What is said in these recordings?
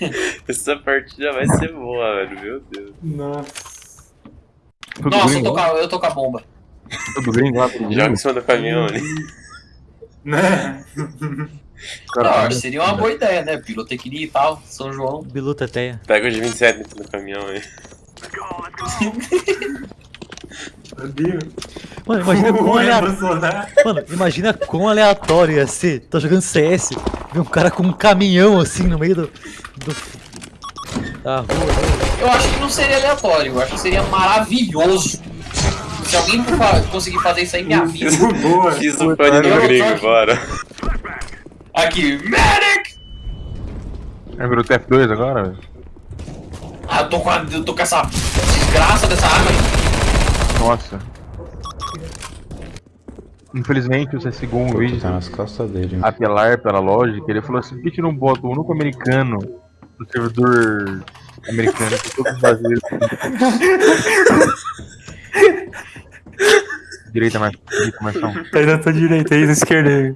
Essa partida vai ser boa, velho. Meu Deus. Nossa. Tudo Nossa, eu tô, com a, eu tô com a bomba. Tudo gringo lá? Joga em cima do caminhão ali. Né? Não, seria uma boa ideia, né? Pirotecnia e tal, São João. Bilu Teteia. Pega o de 27 dentro do caminhão aí. Meu Deus. Mano, imagina quão aleatório. Bolsonaro. Mano, imagina quão aleatório ia ser. Tô jogando CS, vê um cara com um caminhão assim no meio do. do da rua. Eu acho que não seria aleatório, eu acho que seria maravilhoso. Se alguém conseguir fazer isso aí, me avisa. Boa. Fiz o pane no gringo, aqui. bora. Aqui, Medic! é, virou TF2 agora? velho? Ah, eu tô com, a, eu tô com essa desgraça dessa arma aí. Nossa. Infelizmente, o CSGO um vídeo Tá nas costas dele. apelar pela lógica, ele falou assim, por que não bota o único americano no servidor americano que todos os brasileiros Direita mais, direita mais um. Tá aí na tua direita, aí na esquerda aí.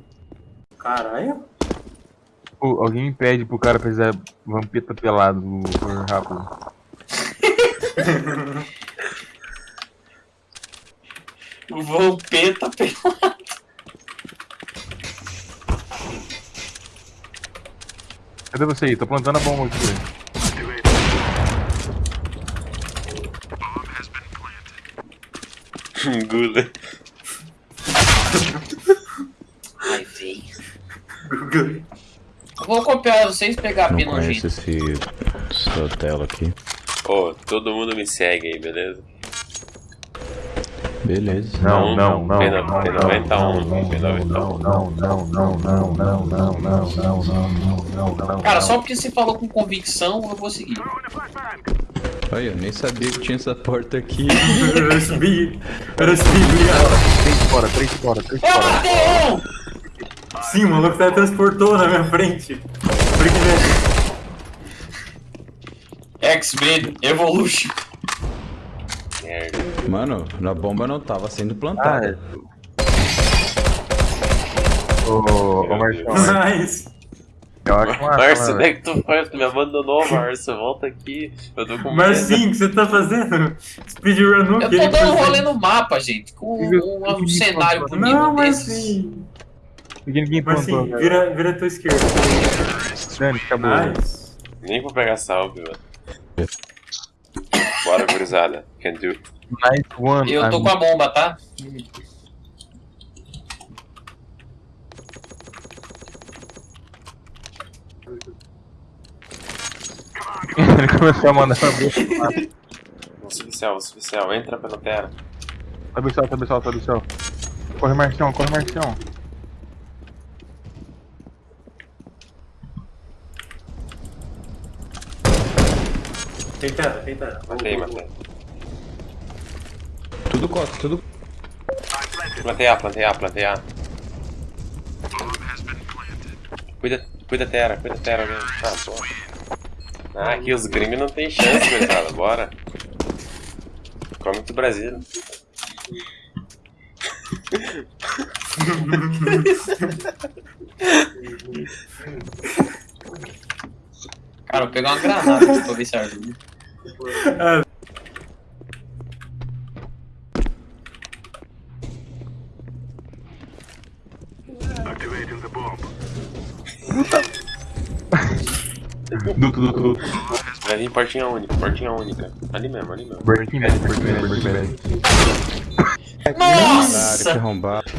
Caralho. Pô, alguém impede pro cara fazer vampeta pelado por rápido. Vampeta pelado. Cadê você aí? Tô plantando a bomba aqui. Gula. Ai, véi. Vou copiar vocês e pegar a Não pena conheço nojenta. esse Sotelo aqui. Ô, todo mundo me segue aí, beleza? Beleza. Não, não, não. P90, não, P91, não, P91. não, não, não, não, não, não, não, não, não, não, não, não. Cara, só porque você falou com convicção, eu vou seguir. Olha, eu nem sabia que tinha essa porta aqui. Eu subi. Eu subi, obrigado. Três fora, três fora, três Eu fora. matei um! Sim, o maluco teletransportou na minha frente. Porque, X-Men Evolution. Merda. Mano, a bomba não tava sendo Ah, plantada. Ô, ô Marcão, Mas. eu acho massa, Márcio, onde é que tu foi? Tu me abandonou, Márcio. Volta aqui. Eu tô com medo. Marcinho, o que você tá fazendo? Speedrun no Eu tô dando um rolê no mapa, gente, com um, um cenário bonito Não. Marcinho. Ninguém, ninguém plantou, Marcinho, vira, vira a tua esquerda. Dani, acabou. Nice. Nem vou pegar salve, velho. Bora, gurizada. Can do. Nice one. Eu tô com a bomba, tá? Ele começou a mandar céu, vou subir céu. Entra pela terra. Sobe o céu, sobe o céu, sobe o céu. Corre, Marcião, corre, Marcião. Tem terra, tem terra. Matei, matei. Tudo costa, tudo. Plantei A, plantei A, plantei A. Cuida, cuida terra, cuida terra mesmo. Ah, pô. Ah, aqui os gringos não tem chance, gurizada. Bora. Come do Brasil. Cara, eu vou pegar uma granada aqui pra ver se ajuda. Duto, duto, duto. Vai vir portinha única, portinha única. Ali mesmo, ali mesmo. Breaking bad, breaking bad, breaking bad. Caralho, que Nossa! arrombado.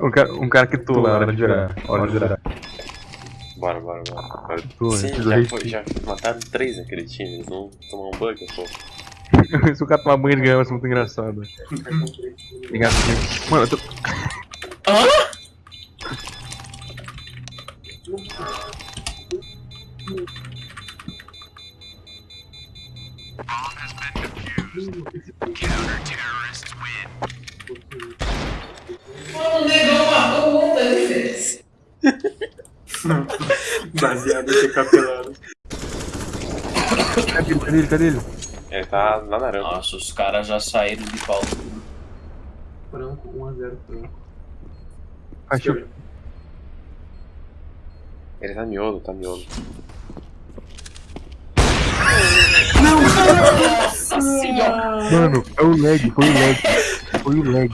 Um cara, um cara que tô lá, hora de virar. Hora de virar. Bora, bora, bora. bora. Tô, Sim, já, foi, já mataram três naquele time. Eles vão tomar um bug, pô. Se o cara tomar banho de ganhar, vai ser muito engraçado. Obrigado, gente. Mano, eu tô. Hã? Mano, o negão matou o outro ali, velho. Baseado em capelado. Cadê tá ele? Cadê ele? Ele tá na naranja. Nossa, os caras já saíram de pau. Franco, 1x0 Franco. Achei. Ele tá miolo, tá miolo. Não, cara! Nossa senhora! Mano, é o lag, foi o lag. Foi o lag.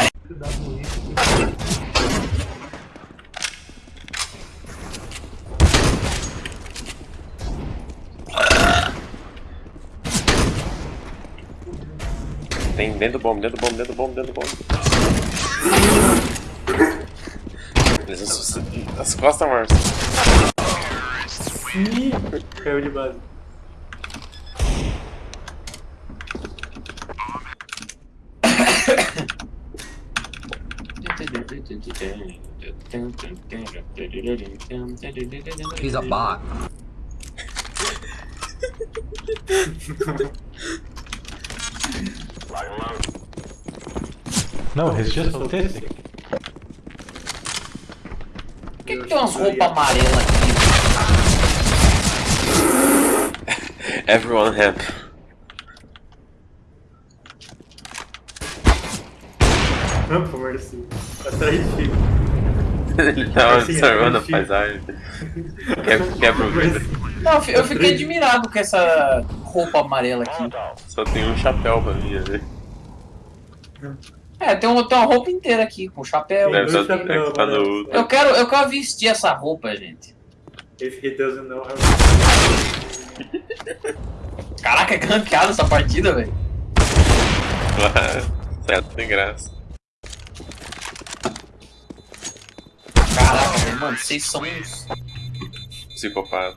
Tem dentro do bomb, dentro do bomb, dentro do bomb, dentro do bomb. Eles. As costas, Márcio. Ih, caiu de base. He's a bot. No, he's just autistic. Por que, que tem umas roupas amarelas aqui? Everyone help. Não, de Deus. Atrás de ti. Ele tava Assim, observando a assim. paisagem. Quebra, o vidro. Não, eu fiquei admirado com essa roupa amarela aqui. Só tem um chapéu pra mim ali. É, tem, um, tem uma roupa inteira aqui, com chapéu. Deve chapéus, é que tá no né? Eu quero, eu quero vestir essa roupa, gente. If he doesn't know how Caraca, é gankeada essa partida, velho. Certo, tem graça. Caraca, mano, vocês são uns. Psicopata.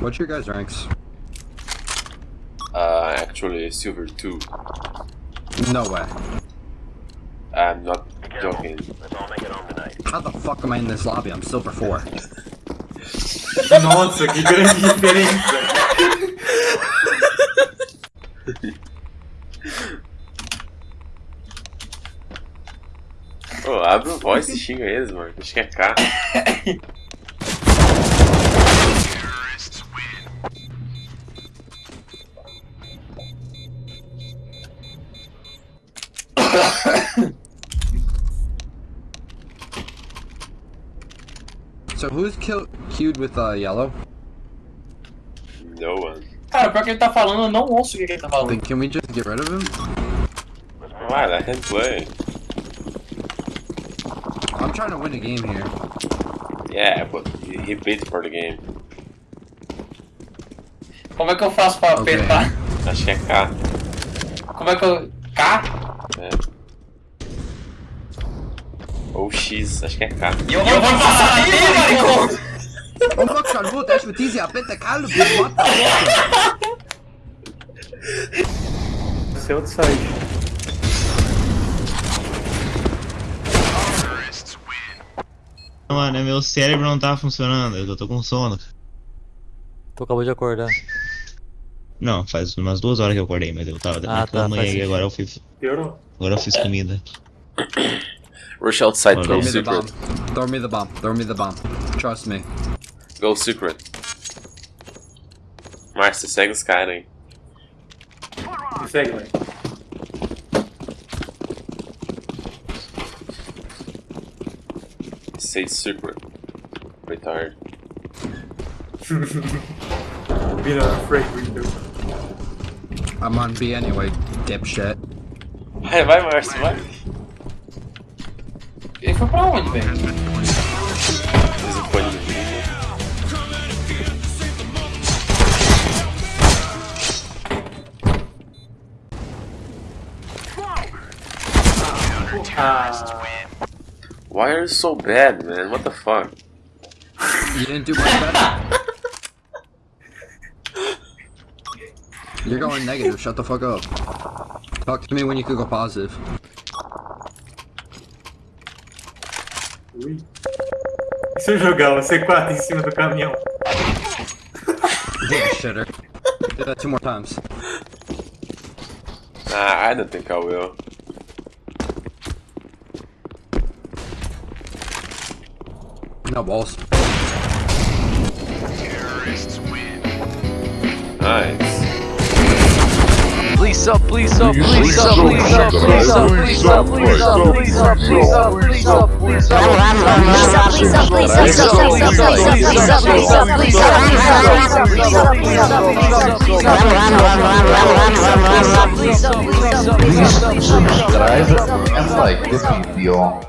What's your guys' ranks? Uh, actually, Silver 2. No way. I'm not joking. How the fuck am I in this lobby? I'm silver four. Nossa, que grande diferença. Ô, abre o voice e xinga eles, mano. Acho que é K. So who's queued with uh, yellow? No one. Cara, pior que ele tá falando, eu não ouço o que ele tá Then falando. can we just get rid of him? Why? Let him play. I'm trying to win a game here. Yeah, but he paid for the game. Como é que eu faço pra Ok. apertar? Acho que é K. Como é que eu. K? É. Ou X, acho que é K. E eu, vou passar aí, maricão! Hoe maakt zo'n boot o we het easy hebben te kalm? Wat dan? Seu de sai. Mano, meu cérebro não tá funcionando, eu tô com sono. Tu acabou de acordar. Não, faz umas duas horas que eu acordei, mas eu tava ah, tá, e agora eu fiz. Piorou? Agora eu fiz comida. Rush outside, Throw go me the bomb. secret. Throw me the bomb. Throw me the bomb. Trust me. Go secret. Márcio, segue os caras aí. Me segue, mano. Say secret. Retard. Vira Frank Winter. I'm on B anyway, dipshit. Vai, vai, Márcio, vai. Ele foi pra onde, velho? Fiz o fone do vídeo. Ah, Why are you so bad, man? What the fuck? You didn't do much better. You're going negative, shut the fuck up. Talk to me when you could go positive. Ui. E se eu jogar o C4 em cima do caminhão? You shitter. Do that two more times. Nah, I don't think I will. No balls. Nice. please up, please up, please up, please up, please up, please up, please up, please up, please up, please up, please up. Please subscribe and like the video.